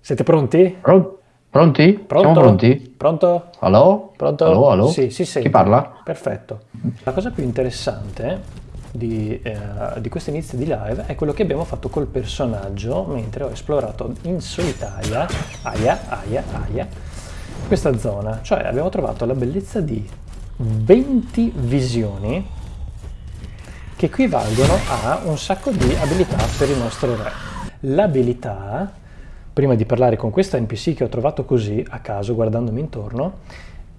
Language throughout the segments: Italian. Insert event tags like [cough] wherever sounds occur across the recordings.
Siete pronti? Pro- pronti? Pronto? Siamo pronti? Pronto? Allo? Pronto? Allo, allo? Sì, si sente. Chi parla? Perfetto. La cosa più interessante di, eh, di questo inizio di live è quello che abbiamo fatto col personaggio mentre ho esplorato in solitaria, aia, aia, aia, questa zona. Cioè abbiamo trovato la bellezza di 20 visioni che equivalgono a un sacco di abilità per il nostro re. L'abilità, prima di parlare con questa NPC che ho trovato così a caso guardandomi intorno,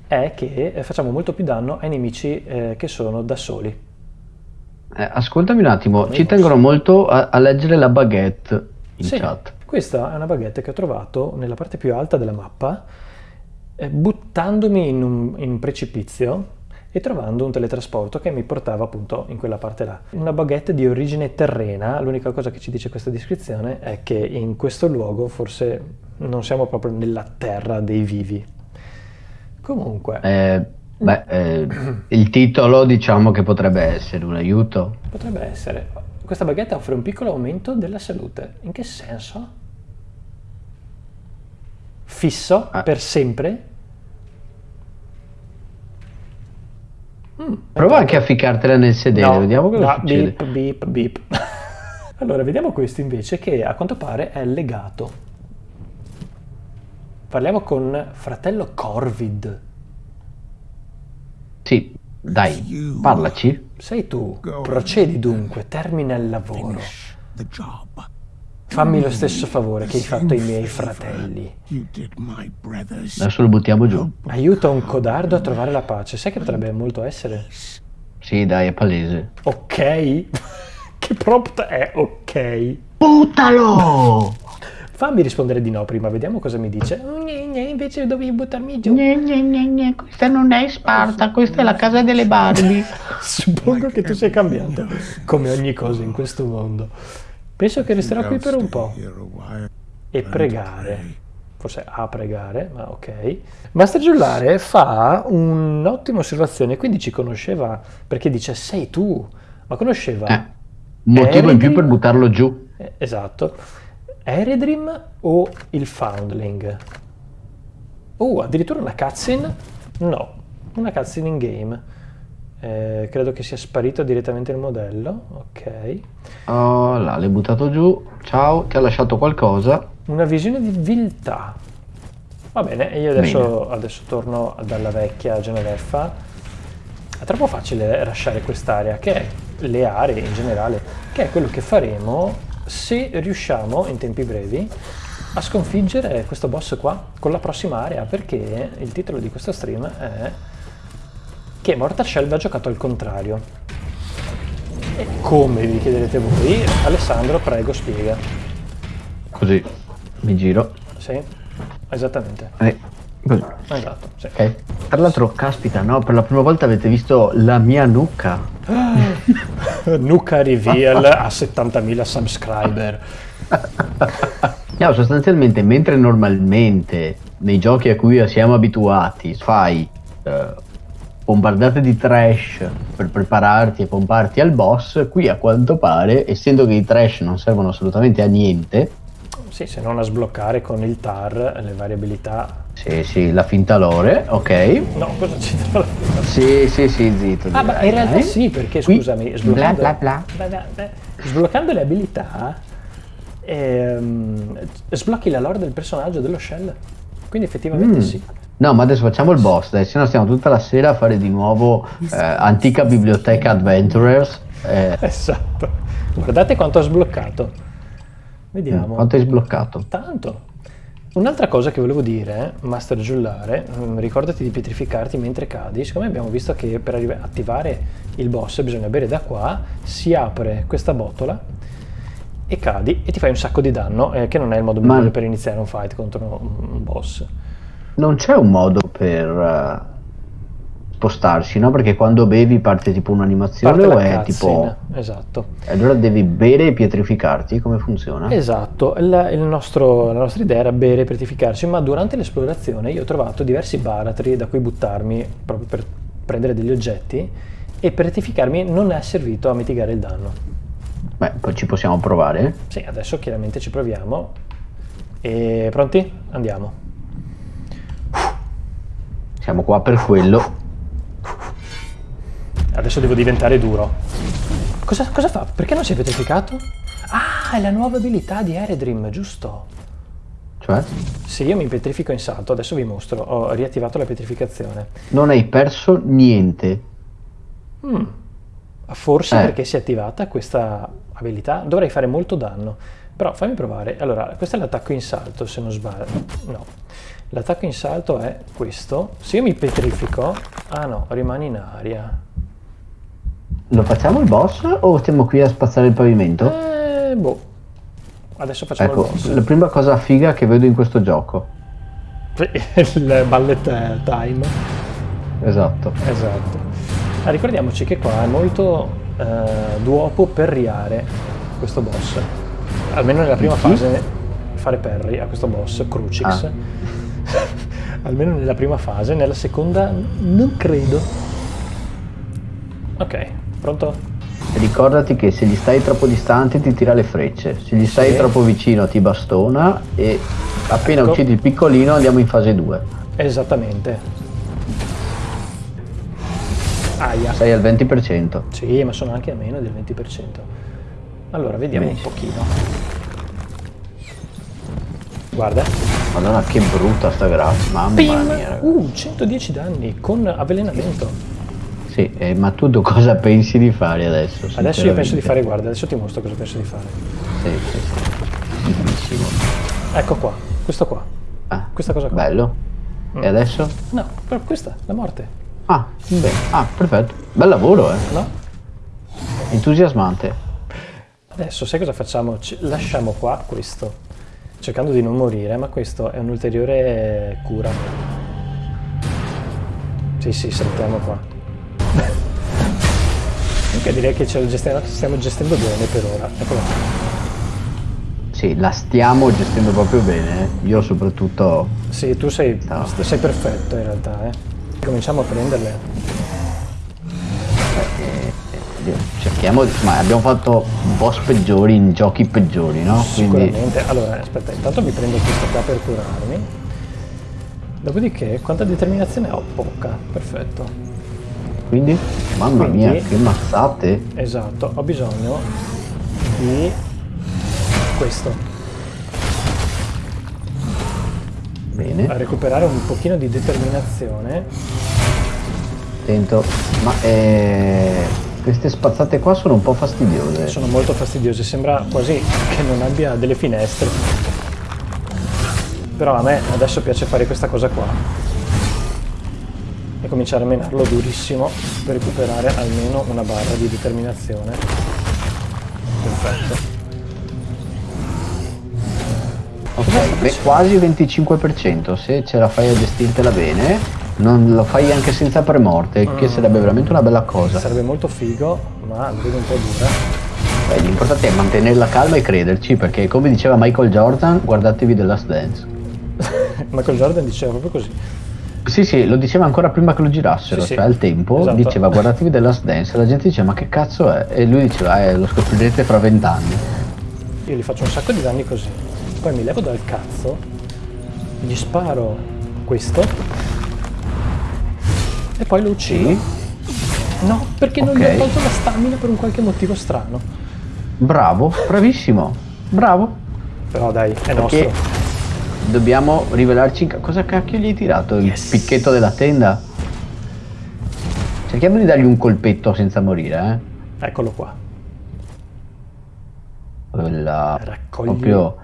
è che eh, facciamo molto più danno ai nemici eh, che sono da soli. Eh, ascoltami un attimo, ci posso? tengono molto a, a leggere la baguette in Sì, chat. questa è una baguette che ho trovato nella parte più alta della mappa, eh, buttandomi in un, in un precipizio e trovando un teletrasporto che mi portava appunto in quella parte là. Una baguette di origine terrena, l'unica cosa che ci dice questa descrizione è che in questo luogo forse non siamo proprio nella terra dei vivi. Comunque, Eh, beh, eh, il titolo diciamo che potrebbe essere un aiuto. potrebbe essere. Questa baguette offre un piccolo aumento della salute. In che senso? Fisso Ah. per sempre? Mm, Prova anche a ficcartela nel sedere, No, vediamo cosa no, succede. Beep, beep, beep. [laughs] allora, vediamo questo invece che a quanto pare è legato. Parliamo con fratello Corvid. Sì, dai, parlaci. Sei tu. Procedi dunque, termina il lavoro. Finish the job. Fammi lo stesso favore che hai fatto ai miei fratelli. Adesso lo buttiamo giù. Aiuta un codardo a trovare la pace. Sai che potrebbe molto essere? Sì, dai, è palese. Ok? [laughs] che prompt è ok? Buttalo! Fammi rispondere di no prima, vediamo cosa mi dice. Gne, gne, invece dovevi buttarmi giù. Gne, gne, gne, gne, questa non è Sparta, questa è la casa delle Barbie. [laughs] Suppongo che tu sia cambiato, come ogni cosa in questo mondo. Penso che resterò qui per un po' e pregare. Forse a pregare, ma ok. Master Giullare fa un'ottima osservazione, quindi ci conosceva perché dice sei tu, ma conosceva Eh, motivo in più per buttarlo giù. Eh, Esatto. Eredrim o il Foundling? Oh, addirittura una cutscene? No, una cutscene in game. Eh, credo che sia sparito direttamente il modello. Ok. Oh là, l'hai buttato giù. Ciao, ti ha lasciato qualcosa. Una visione di viltà. Va bene, e io adesso, adesso torno dalla vecchia Genoveffa. È troppo facile lasciare quest'area, che è le aree in generale, che è quello che faremo se riusciamo in tempi brevi a sconfiggere questo boss qua con la prossima area, perché il titolo di questo stream è che Mortal Shell va giocato al contrario. E come vi chiederete voi, Alessandro, prego, spiega. Così, mi giro. Sì, esattamente. Eh, così. Esatto, sì. Ok. Tra l'altro, caspita, no? Per la prima volta avete visto la mia nuca. [gasps] Nuka Reveal a 70.000 subscriber. [laughs] No, sostanzialmente, mentre normalmente nei giochi a cui siamo abituati fai eh, bombardate di trash per prepararti e pomparti al boss, qui a quanto pare, essendo che i trash non servono assolutamente a niente, Sì, se non a sbloccare con il TAR le varie abilità. sì, sì, la finta lore, ok. No, cosa c'entra? Sì, sì, sì, zitto. Ah, ma in realtà dai. sì, perché Qui, scusami, bla sbloccando, bla bla. Beh, beh, beh, sbloccando le abilità ehm, sblocchi la lore del personaggio dello shell. Quindi effettivamente Mm. sì. No, ma adesso facciamo il boss, dai, se no stiamo tutta la sera a fare di nuovo eh, Antica Biblioteca Adventurers. Eh, Esatto. Guardate quanto ho sbloccato. Vediamo. quanto hai sbloccato? Tanto. Un'altra cosa che volevo dire, Master Giullare, mm, ricordati di pietrificarti mentre cadi. Siccome abbiamo visto che per attivare il boss bisogna bere da qua, si apre questa botola e cadi e ti fai un sacco di danno, eh, che non è il modo Ma- migliore per iniziare un fight contro un boss. Non c'è un modo per eh, spostarsi, no? Perché quando bevi parte tipo un'animazione o la è tipo... Esatto. Allora devi bere e pietrificarti, come funziona? Esatto, il nostro- la nostra idea era bere e pietrificarci, ma durante l'esplorazione io ho trovato diversi baratri da cui buttarmi proprio per prendere degli oggetti e per rettificarmi non è servito a mitigare il danno. Beh, poi ci possiamo provare. Sì, adesso chiaramente ci proviamo. E pronti? Andiamo. Siamo qua per quello. Adesso devo diventare duro. Cosa, cosa fa? Perché non si è petrificato? Ah, è la nuova abilità di Eredrim, giusto? Cioè, Se io mi petrifico in salto, adesso vi mostro, ho riattivato la petrificazione. non hai perso niente. Forse Eh. perché si è attivata questa abilità dovrei fare molto danno. Però fammi provare. Allora, questo è l'attacco in salto, se non sbaglio. No. L'attacco in salto è questo. Se io mi petrifico... Ah no, rimane in aria. Lo facciamo il boss o stiamo qui a spazzare il pavimento? Eh, boh. Adesso facciamo Ecco, il boss. la prima cosa figa che vedo in questo gioco. [laughs] il ballet time. Esatto. Esatto. Ah, ricordiamoci che qua è molto eh, duopo perriare questo boss. Almeno nella prima Sì. fase fare perri a questo boss, Crucix. Ah. [laughs] Almeno nella prima fase, nella seconda non credo. Ok, pronto? Ricordati che se gli stai troppo distante ti tira le frecce, se gli stai Sì. troppo vicino ti bastona e appena Ecco. uccidi il piccolino andiamo in fase 2. Esattamente. Aia. Sei al 20%. Sì, ma sono anche a meno del 20%. Allora, vediamo un Benissimo. pochino. Guarda. Madonna che brutta sta graffa, mamma Pim! mia. raga. Uh, 110 danni con avvelenamento. Sì, eh, ma tu cosa pensi di fare adesso? Adesso io penso di fare, guarda, adesso ti mostro cosa penso di fare. Sì, sì, sì. Benissimo. Ecco qua, questo qua. Ah, Questa cosa qua. Bello. Mm. E adesso? No, però questa, la morte. Ah, bene. Ah, perfetto. Bel lavoro, eh. No? Entusiasmante. Adesso sai cosa facciamo? Ci- lasciamo qua questo, cercando di non morire, ma questo è un'ulteriore cura. Sì, sì, saltiamo qua. [laughs] Comunque direi che ce lo gestiamo, stiamo gestendo bene per ora. Eccola qua. Sì, la stiamo gestendo proprio bene. eh. Io soprattutto... Sì, tu sei, No. sei perfetto in realtà, eh. Cominciamo a prenderle. Eh, Cerchiamo. Ma abbiamo fatto boss peggiori in giochi peggiori, no? Quindi... Sicuramente. Allora, aspetta, intanto mi prendo questa qua per curarmi. Dopodiché, quanta determinazione ho? Poca, perfetto. Quindi? Mamma Quindi- mia, che mazzate. Esatto, ho bisogno di questo. Bene, A recuperare un pochino di determinazione. attento. Ma eh, queste spazzate qua sono un po' fastidiose. Sono molto fastidiose, sembra quasi che non abbia delle finestre. Però a me adesso piace fare questa cosa qua. E cominciare a menarlo durissimo per recuperare almeno una barra di determinazione. Perfetto. Ok, beh, quasi 25%. Se ce la fai a gestirtela bene, non lo fai anche senza premorte, che Mm. sarebbe veramente una bella cosa. Sarebbe molto figo, ma lo vedo un po' dura. Beh, l'importante è mantenere la calma e crederci, perché come diceva Michael Jordan, guardatevi The Last Dance. [laughs] Michael Jordan diceva proprio così. Sì, sì, lo diceva ancora prima che lo girassero, Sì, cioè al tempo Esatto. diceva guardatevi The Last Dance, la gente diceva ma che cazzo è? E lui diceva eh, lo scoprirete fra vent'anni. Io gli faccio un sacco di danni così. Poi mi levo dal cazzo, gli sparo questo e poi lo uccido. Sì. No, perché non gli ho tolto la stamina per un qualche motivo strano. Bravo, bravissimo, bravo. Però dai, è Perché nostro. dobbiamo rivelarci cosa cacchio gli hai tirato? Il Yes. picchetto della tenda? Cerchiamo di dargli un colpetto senza morire, Eccolo qua. eh. Quella Raccogli- proprio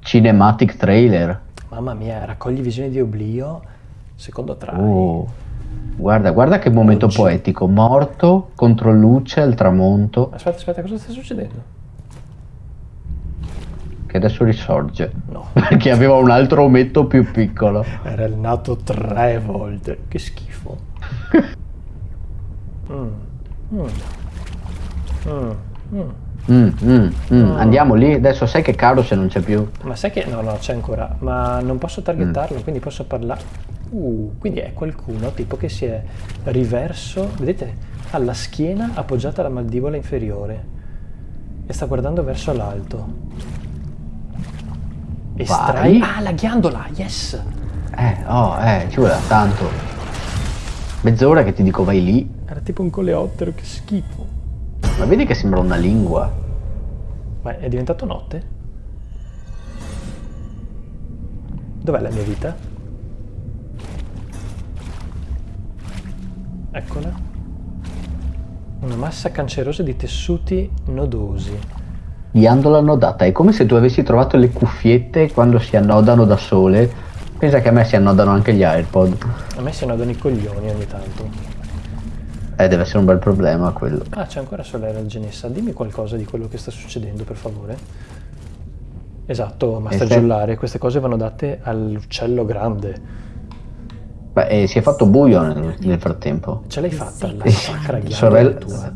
cinematic trailer. Mamma mia, raccogli visioni di oblio, secondo try. Oh. Guarda, guarda che momento Oggi. poetico. Morto contro luce al tramonto, Aspetta, aspetta, cosa sta succedendo? che adesso risorge. No, [laughs] Perché aveva un altro ometto più piccolo. era il nato tre volte. Che schifo. [laughs] Mm. Mm. Mm. Mm, mm, mm. Andiamo lì, adesso sai che caro se non c'è più. Ma sai che... No, no, c'è ancora. Ma non posso targettarlo, quindi posso parlare... Uh, quindi è qualcuno tipo che si è riverso, vedete, alla schiena appoggiata alla mandibola inferiore e sta guardando verso l'alto. Estrai... Ah, la ghiandola, yes! Eh, oh, eh, ci vuole tanto. Mezz'ora che ti dico vai lì, Era tipo un coleottero, che schifo. ma vedi che sembra una lingua. Ma è diventato notte? Dov'è la mia vita? Eccola. Una massa cancerosa di tessuti nodosi. Ghiandola annodata, è come se tu avessi trovato le cuffiette quando si annodano da sole. Pensa che a me si annodano anche gli AirPod. A me si annodano i coglioni ogni tanto. Eh, deve essere un bel problema quello. Ah, c'è ancora Solera Genessa. Dimmi qualcosa di quello che sta succedendo, per favore. Esatto, Master. Giullare, queste cose vanno date all'uccello grande. Beh, eh, si è fatto buio nel, nel frattempo. Ce l'hai fatta la sacra sorella- tua?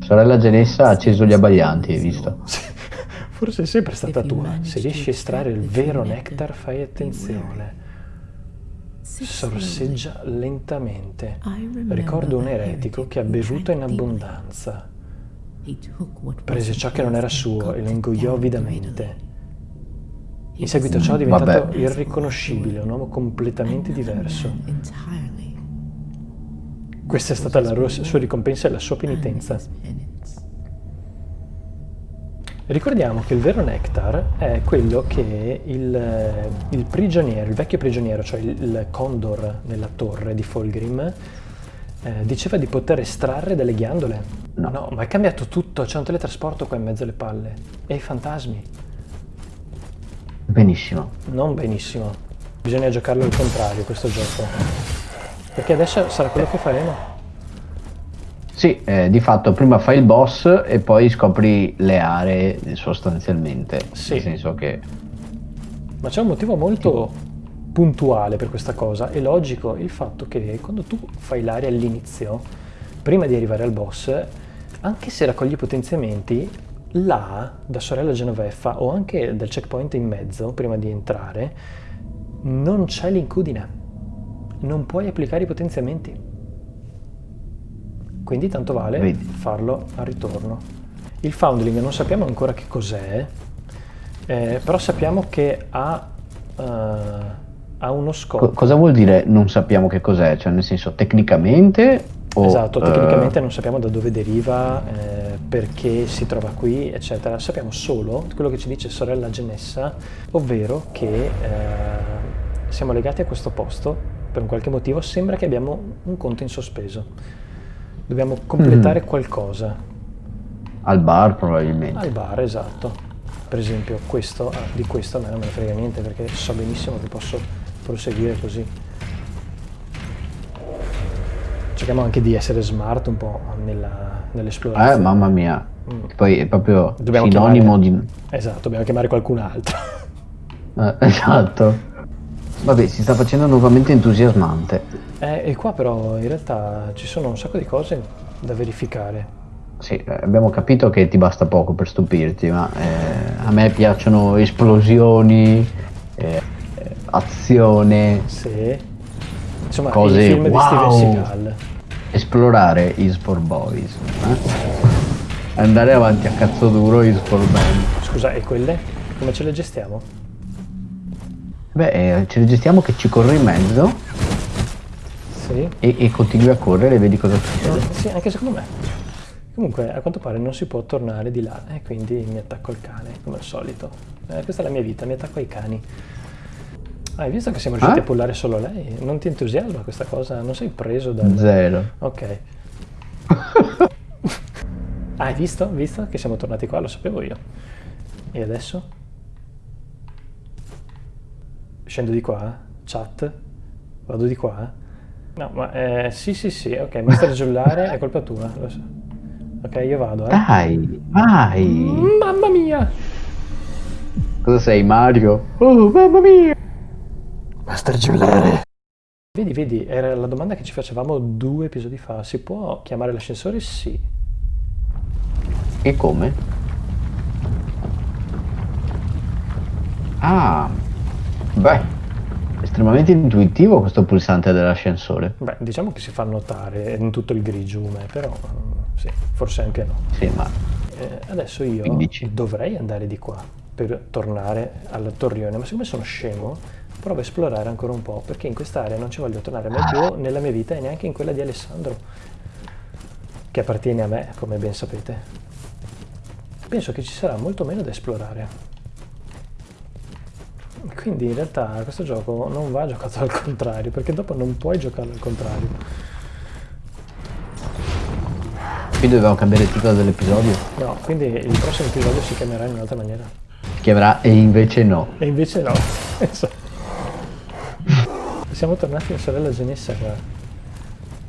Sorella Genessa ha acceso gli abbaglianti, hai visto? [laughs] Forse è sempre stata tua. Se riesci a estrarre il vero nectar, fai attenzione. Sorseggia lentamente. Ricordo un eretico che ha bevuto in abbondanza. Prese ciò che non era suo e lo ingoiò avidamente. In seguito a ciò è diventato Vabbè. irriconoscibile, un uomo completamente diverso. Questa è stata la sua ricompensa e la sua penitenza. Ricordiamo che il vero nectar è quello che il, il prigioniero, il vecchio prigioniero, cioè il, il condor nella torre di Folgrim, eh, diceva di poter estrarre dalle ghiandole. No. ma è cambiato tutto, c'è un teletrasporto qua in mezzo alle palle. E i fantasmi. Benissimo. Non benissimo. Bisogna giocarlo al contrario questo gioco. Perché adesso sarà quello che faremo. Sì, eh, di fatto prima fai il boss e poi scopri le aree sostanzialmente. Sì. Nel senso che Ma c'è un motivo molto puntuale per questa cosa. È logico il fatto che quando tu fai l'area all'inizio, prima di arrivare al boss, anche se raccogli potenziamenti, là, da sorella Genoveffa o anche dal checkpoint in mezzo, prima di entrare, non c'è l'incudine. Non puoi applicare i potenziamenti. Quindi tanto vale Vedi. farlo al ritorno. Il foundling non sappiamo ancora che cos'è, eh, però sappiamo che ha, eh, ha uno co- scopo. cosa vuol dire non sappiamo che cos'è? Cioè nel senso tecnicamente o Esatto, eh, tecnicamente non sappiamo da dove deriva, eh, perché si trova qui, eccetera. Sappiamo solo quello che ci dice sorella Genessa, ovvero che eh, siamo legati a questo posto per un qualche motivo. Sembra che abbiamo un conto in sospeso. Dobbiamo completare qualcosa. al bar probabilmente. Al bar, esatto. Per esempio, questo, ah, di questo a me non me ne frega niente perché so benissimo che posso proseguire così. Cerchiamo anche di essere smart un po' nella- Eh, nell'esplorazione. mamma mia. Mm. Poi è proprio Dobbiamo sinonimo chiamare- di... Esatto, dobbiamo chiamare qualcun altro. [laughs] Eh, esatto. Vabbè, si sta facendo nuovamente entusiasmante. Eh, e qua però in realtà ci sono un sacco di cose da verificare. Sì, eh, abbiamo capito che ti basta poco per stupirti, ma eh, a me piacciono esplosioni, eh, eh, azione, Se... Insomma, Cose film wow. di Steven Seagal. Esplorare is for boys. eh? Andare avanti a cazzo duro is for men. Scusa, e quelle? Come ce le gestiamo? Beh, eh, ci registriamo che ci corri in mezzo Sì? e, e continui a correre e vedi cosa succede. Eh, Sì, anche secondo me. Comunque, a quanto pare non si può tornare di là e quindi mi attacco al cane, come al solito. Eh, questa è la mia vita, mi attacco ai cani. Ah, hai visto che siamo riusciti Ah? a pullare solo lei? Non ti entusiasma questa cosa? Non sei preso dal... Zero. Ok. ah, [laughs] hai visto? Visto che siamo tornati qua? Lo sapevo io. E adesso? Scendo di qua? Chat? Vado di qua? No, ma eh, sì, sì, sì, ok, Master [laughs] Giullare è colpa tua, lo so. Ok, io vado, eh. Dai, vai. Mamma mia! Cosa sei, Mario? Oh, mamma mia. Master Giullare! Vedi, vedi, era la domanda che ci facevamo due episodi fa. Si può chiamare l'ascensore? Sì. E come? Ah, beh, estremamente intuitivo questo pulsante dell'ascensore. Beh, diciamo che si fa notare in tutto il grigiume, però mm, sì, forse anche no. Sì, ma Eh, adesso io Quindici. dovrei andare di qua, per tornare al torrione, ma siccome sono scemo, provo a esplorare ancora un po', perché in quest'area non ci voglio tornare mai più nella mia vita e neanche in quella di Alessandro, che appartiene a me, come ben sapete. Penso che ci sarà molto meno da esplorare. Quindi in realtà questo gioco non va giocato al contrario, perché dopo non puoi giocarlo al contrario. Quindi dobbiamo cambiare il titolo dell'episodio. No, quindi il prossimo episodio si chiamerà in un'altra maniera. Si chiamerà E invece no. E invece no. [laughs] Esatto. Siamo tornati in sorella Genessa qua.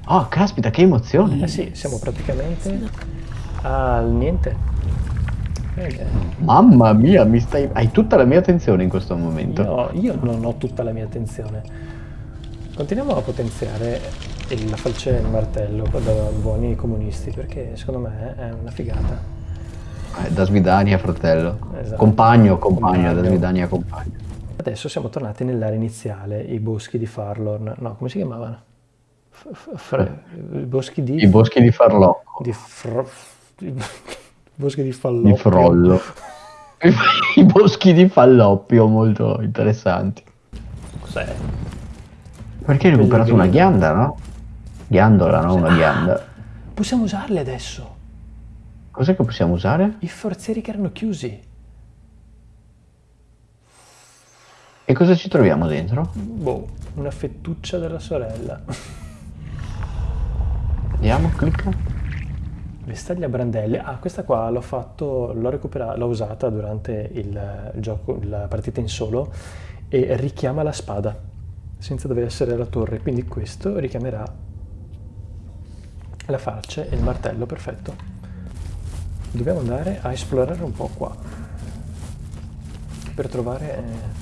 Oh, caspita, che emozione. Eh sì, siamo praticamente al niente. Eh, Mamma mia, mi stai... hai tutta la mia attenzione in questo momento. io, io non ho tutta la mia attenzione. Continuiamo a potenziare la falce e il martello da buoni comunisti perché secondo me è una figata. Eh, da Svidania, fratello. Esatto. Compagno, compagno, da Compagno. Svidania, compagno. Adesso siamo tornati nell'area iniziale, i boschi di Farlorn. No, come si chiamavano? I boschi di... I boschi di Farlocco, di fro- [laughs] i boschi di Falloppio. di Frollo. [laughs] I boschi di Falloppio, molto interessanti. Cos'è? Perché hai recuperato una ghianda, no? Ghiandola, no? Una ghianda. Possiamo usarli adesso. Cos'è che possiamo usare? I forzieri che erano chiusi. E cosa ci troviamo dentro? Boh, una fettuccia della sorella. Vediamo, clicca. Vestaglia brandelli. Ah, questa qua l'ho fatto, l'ho recuperata, l'ho usata durante il, il gioco, la partita in solo e richiama la spada senza dover essere la torre. Quindi questo richiamerà la falce e il martello, perfetto. Dobbiamo andare a esplorare un po' qua per trovare eh,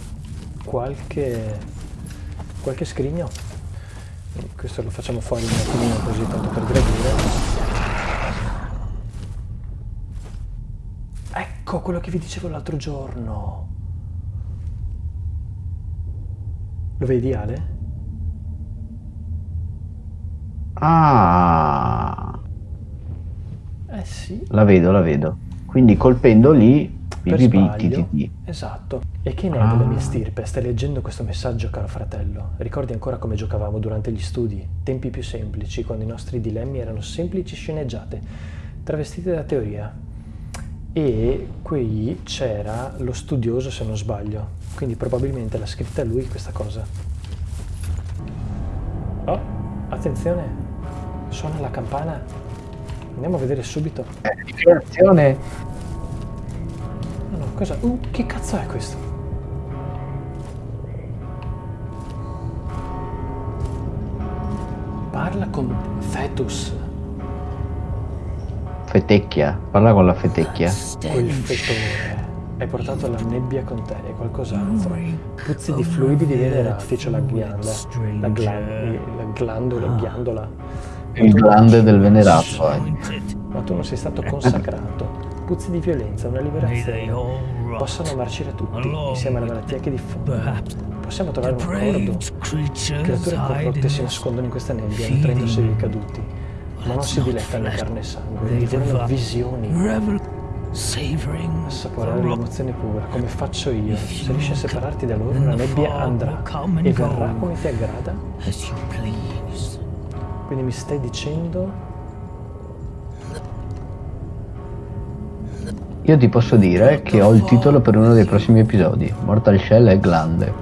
qualche, qualche scrigno. Questo lo facciamo fuori un attimino così tanto per gradire. Ecco quello che vi dicevo l'altro giorno. Lo vedi Ale? Ah, Eh sì, la vedo, la vedo. Quindi colpendo lì... per sbaglio. Esatto. E che ne è della Ah. mia stirpe? Stai leggendo questo messaggio, caro fratello? Ricordi ancora come giocavamo durante gli studi? Tempi più semplici, quando i nostri dilemmi erano semplici sceneggiate, travestite da teoria. E qui c'era lo studioso, se non sbaglio. Quindi probabilmente l'ha scritta lui questa cosa. Oh, attenzione! Suona la campana. Andiamo a vedere subito. Dichiarazione. Cosa? Uh, che cazzo è questo? Parla con Fetus, Fetecchia, parla con la fetecchia. quel fetore. Hai portato la nebbia con te e qualcos'altro. Puzzi di fluidi di venerati, c'è la ghianda. La, glan- la glandola, ghiandola. Il glande del venerato. Ma tu non sei stato consacrato. Puzzi di violenza, una liberazione. Possono marcire tutti, insieme alla malattia che diffondono. Possiamo trovare un accordo. Creature corrotte si nascondono in questa nebbia, nutrendosi dei caduti, ma non si dilettano in carne e sangue, divorano visioni, assaporare l'emozione pura, come faccio io. Se riesci a separarti da loro, la nebbia andrà e verrà come ti aggrada. Quindi mi stai dicendo Io ti posso dire che ho il titolo per uno dei prossimi episodi. Mortal Shell e Glande.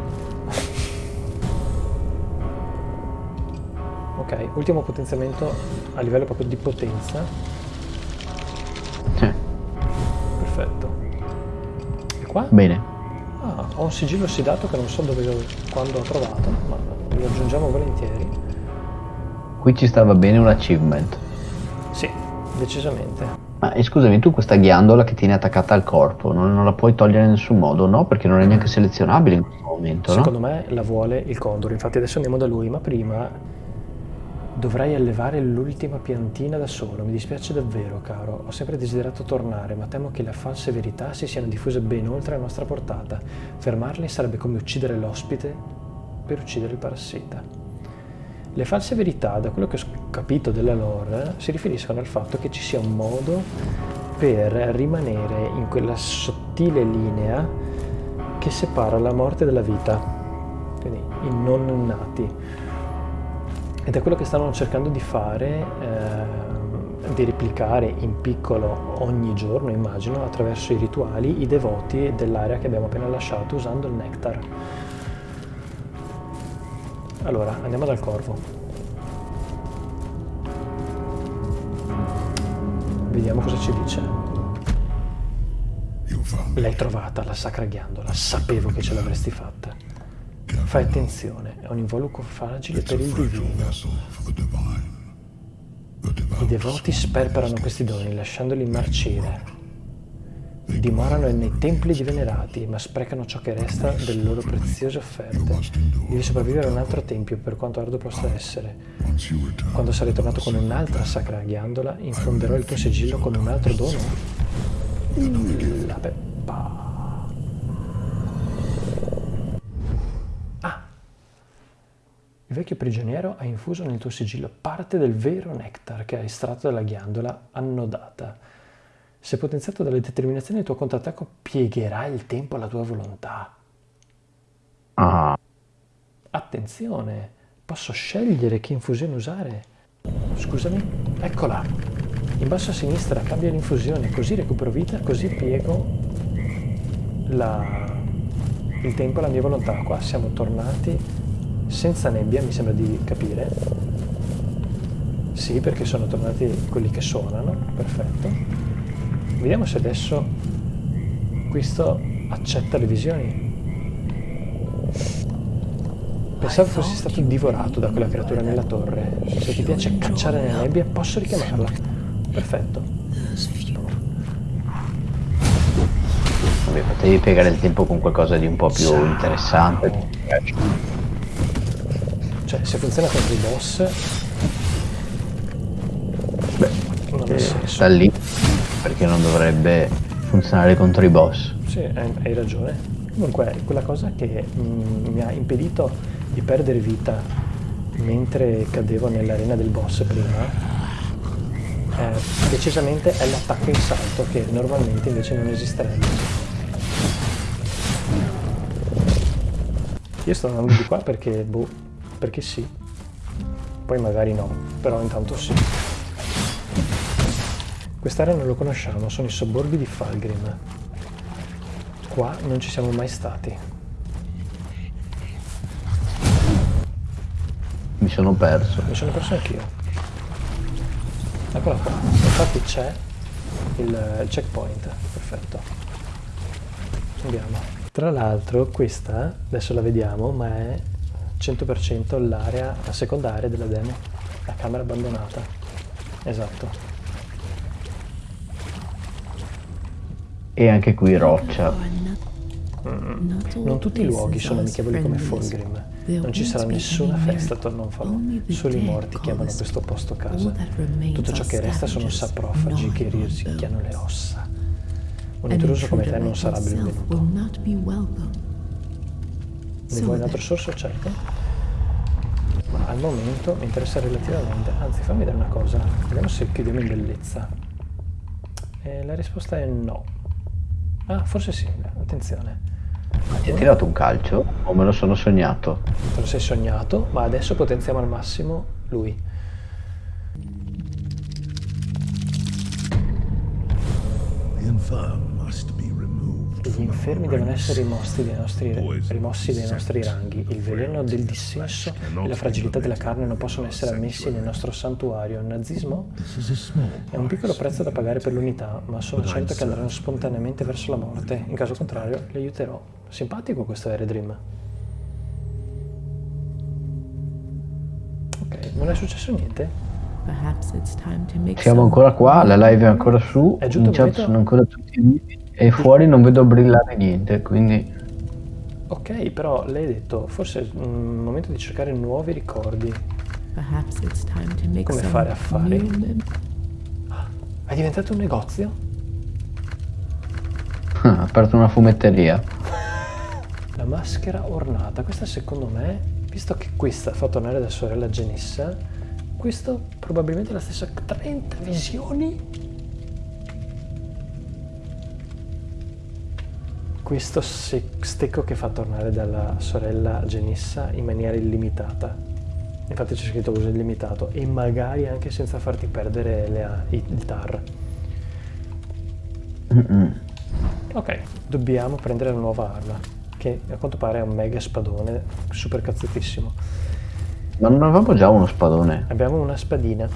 Ok, ultimo potenziamento a livello proprio di potenza. Eh, Perfetto. E qua? Bene. Ah, ho un sigillo ossidato che non so dove, quando ho trovato, ma lo aggiungiamo volentieri. Qui ci stava bene un achievement. Sì, decisamente. Ma eh, scusami, tu questa ghiandola che tieni attaccata al corpo, non, non la puoi togliere in nessun modo, no? Perché non è neanche selezionabile in questo momento, no? Secondo me la vuole il condor, infatti adesso andiamo da lui, ma prima dovrei allevare l'ultima piantina da solo. Mi dispiace davvero, caro. Ho sempre desiderato tornare, ma temo che le false verità si siano diffuse ben oltre la nostra portata. Fermarle sarebbe come uccidere l'ospite per uccidere il parassita. Le false verità, da quello che ho capito della lore, si riferiscono al fatto che ci sia un modo per rimanere in quella sottile linea che separa la morte dalla vita, quindi i non nati. Ed è quello che stanno cercando di fare, eh, di replicare in piccolo ogni giorno, immagino, attraverso i rituali, i devoti dell'area che abbiamo appena lasciato usando il nectar. Allora, andiamo dal corvo. Vediamo cosa ci dice. L'hai trovata, la sacra ghiandola. Sapevo che ce l'avresti fatta. Fai attenzione, è un involucro fragile per il divino. I devoti sperperano questi doni lasciandoli marcire. Dimorano nei templi di venerati, ma sprecano ciò che resta delle loro preziose offerte. Devi sopravvivere a un altro tempio, per quanto arduo possa essere. Quando sarai tornato con un'altra sacra ghiandola, infonderò il tuo sigillo con un altro dono. La peppa. Ah! Il vecchio prigioniero ha infuso nel tuo sigillo parte del vero nectar che ha estratto dalla ghiandola annodata. Se potenziato dalle determinazioni del tuo contrattacco, piegherà il tempo alla tua volontà. Ah, Attenzione, posso scegliere che infusione usare. Scusami, eccola. In basso a sinistra cambia l'infusione, così recupero vita, così piego la- il tempo alla mia volontà. Qua siamo tornati senza nebbia, mi sembra di capire. Sì, perché sono tornati quelli che suonano, perfetto. Vediamo se adesso questo accetta le visioni. Pensavo fossi stato divorato da quella creatura nella torre. Se ti piace cacciare nella nebbia, posso richiamarla. Perfetto. vabbè, potevi piegare il tempo con qualcosa di un po' più interessante. Cioè, se funziona contro i boss... Beh, Non ha eh, senso. da lì perché non dovrebbe funzionare contro i boss. Sì, hai, hai ragione. Comunque, quella cosa che mm, mi ha impedito di perdere vita mentre cadevo nell'arena del boss prima, eh, decisamente è l'attacco in salto che normalmente invece non esisterebbe. Io sto andando di qua perché, boh, perché sì. Poi magari no, però intanto sì. Quest'area non lo conosciamo, sono i sobborghi di Falgrim. Qua non ci siamo mai stati. Mi sono perso. Mi sono perso anch'io. Eccola qua. Infatti c'è il, il checkpoint. Perfetto. Andiamo. Tra l'altro questa, adesso la vediamo, ma è 100% l'area, la seconda area della demo. La camera abbandonata. Esatto. E anche qui roccia. Non tutti i luoghi sono amichevoli come Folgrim. Non ci sarà nessuna festa attorno a un falò. Solo i morti chiamano questo posto casa. Tutto ciò che resta sono saprofagi che risicchiano le ossa. Un intruso come te non sarà benvenuto. Ne vuoi un altro sorso? Certo. Ma al momento mi interessa relativamente. Anzi, fammi vedere una cosa. Vediamo se chiudiamo in bellezza. E la risposta è no. Ah, forse sì. Attenzione. Ti ha tirato un calcio o me lo sono sognato? Te lo sei sognato, ma adesso potenziamo al massimo lui. The Gli infermi devono essere rimossi dai nostri, rimossi dai nostri ranghi. Il veleno del dissenso e la fragilità della carne non possono essere ammessi nel nostro santuario. Il nazismo è un piccolo prezzo da pagare per l'unità, ma sono certo che andranno spontaneamente verso la morte. In caso contrario, li aiuterò. Simpatico questo Air Dream. Ok, non è successo niente? Siamo ancora qua, la live è ancora su, È giunto in il chat momento- sono ancora tutti vivi e fuori non vedo brillare niente, quindi Ok, però lei ha detto, forse è il momento di cercare nuovi ricordi. Come fare affari? È diventato un negozio? ha aperto una fumetteria. La maschera ornata, questa secondo me, visto che questa fa tornare la sorella Genissa, questo probabilmente è la stessa 30 visioni? Questo stecco che fa tornare dalla sorella Genissa in maniera illimitata. Infatti c'è scritto uso illimitato e magari anche senza farti perdere le il tar. Ok, dobbiamo prendere la nuova arma, che a quanto pare è un mega spadone super cazzettissimo. Ma non avevamo già uno spadone? Abbiamo una spadina.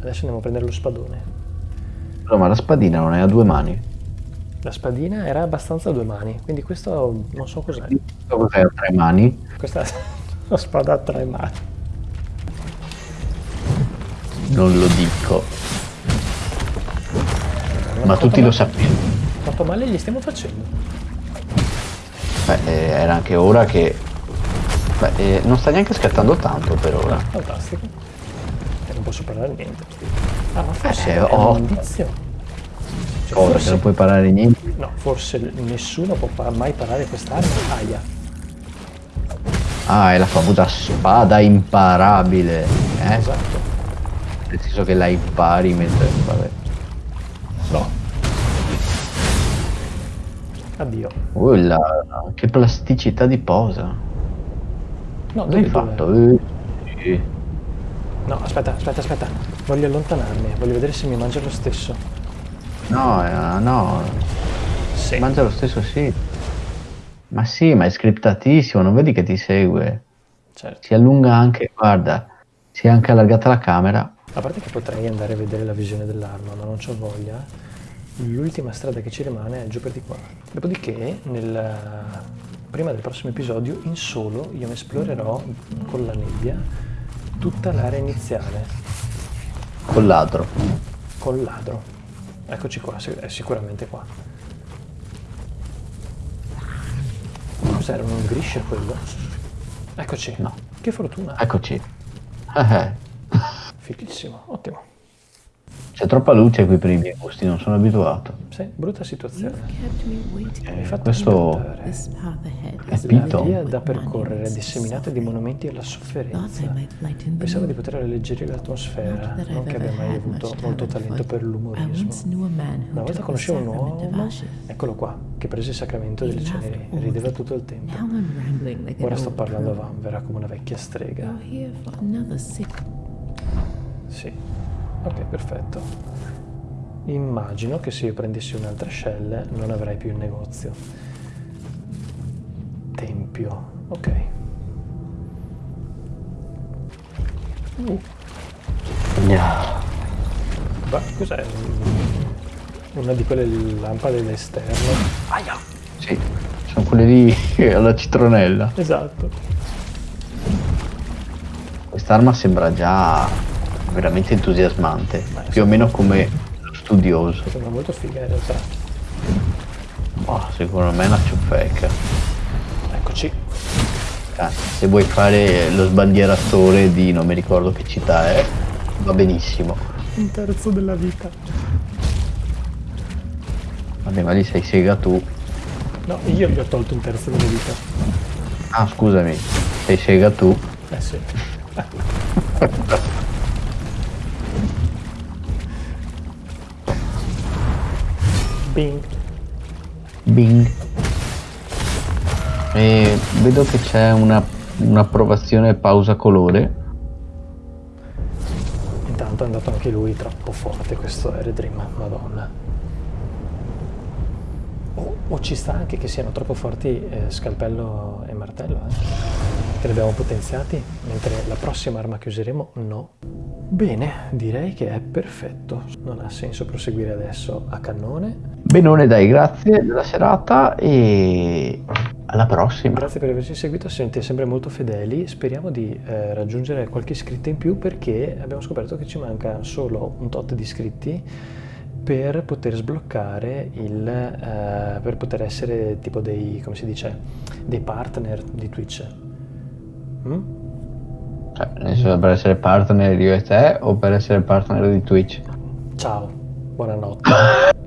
Adesso andiamo a prendere lo spadone. No, ma la spadina non è a due mani. La spadina era abbastanza a due mani, quindi questo non so cos'è. Cos'è a tre mani? Questa è [laughs] una spada a tre mani. Non lo dico. Ma tutti lo ma- sappiamo. Quanto male gli stiamo facendo? Beh, eh, era anche ora che... Beh, eh, non sta neanche scattando tanto per ora. Fantastico. E non posso parlare niente. Ah, ma forse Eh, è oh. Cioè, Cosa, forse, non puoi parare niente? no, forse nessuno può mai parare quest'arma. Aia. Ah, è la famosa spada imparabile. Eh? Esatto. Nel senso che la impari mentre... Vabbè. No. Addio. Oh, la... che plasticità di posa. No, Cosa hai dove- fatto? Eh, sì. No, aspetta, aspetta, aspetta. Voglio allontanarmi. Voglio vedere se mi mangia lo stesso. No, eh, no. Sì. Mangia lo stesso sì. Ma sì, ma è scriptatissimo, non vedi che ti segue. Certo. Si allunga anche, guarda, si è anche allargata la camera. A parte che potrei andare a vedere la visione dell'arma, ma non c'ho voglia. L'ultima strada che ci rimane è giù per di qua. Dopodiché, nel, prima del prossimo episodio, in solo, io esplorerò con la nebbia tutta l'area iniziale, Col ladro. col ladro. Eccoci qua, è sicuramente qua. Cos'era un grisce quello? Eccoci. No. Che fortuna. Eccoci. Fighissimo, ottimo. C'è troppa luce qui per i miei gusti, non sono abituato. Sì, brutta situazione. hai fatto questo- È is Capito. La via da percorrere è disseminata di monumenti alla sofferenza. Pensavo di poter alleggerire l'atmosfera, non che abbia mai avuto molto talent, talento per l'umorismo. Una volta conoscevo un uomo, eccolo qua, che prese il sacramento delle ceneri, all rideva tutto il tempo. Ora sto parlando a vanvera come una vecchia strega. Sì, ok, perfetto. Immagino che se io prendessi un'altra shell non avrei più il negozio. Tempio, ok. Uh, ma cos'è? Una di quelle lampade d'esterno? Aia! Sì, sono quelle lì alla citronella. Esatto. Quest'arma sembra già veramente entusiasmante, Ma più o meno come studioso. Sembra molto figa in realtà. Ma secondo me è una ciuffecca. Eccoci. Eh, se vuoi fare lo sbandieratore di non mi ricordo che città è, va benissimo. Un terzo della vita. Vabbè, ma lì sei sega tu. No, io gli ho tolto un terzo della vita. Ah, scusami, sei sega tu. Eh sì. [laughs] Bing. Bing. E vedo che c'è una, un'approvazione pausa colore. Intanto è andato anche lui troppo forte questo Eredrim, madonna. O, o ci sta anche che siano troppo forti eh, scalpello e martello, eh? Che li abbiamo potenziati, mentre la prossima arma che useremo no. Bene, direi che è perfetto. Non ha senso proseguire adesso a cannone. Benone dai, grazie della serata e alla prossima. Grazie per averci seguito, siete sempre molto fedeli. Speriamo di eh, raggiungere qualche iscritto in più perché abbiamo scoperto che ci manca solo un tot di iscritti per poter sbloccare il eh, per poter essere tipo dei come si dice dei partner di Twitch. Mm? Cioè, nel senso per essere partner io e te o per essere partner di Twitch? Ciao, buonanotte. [laughs]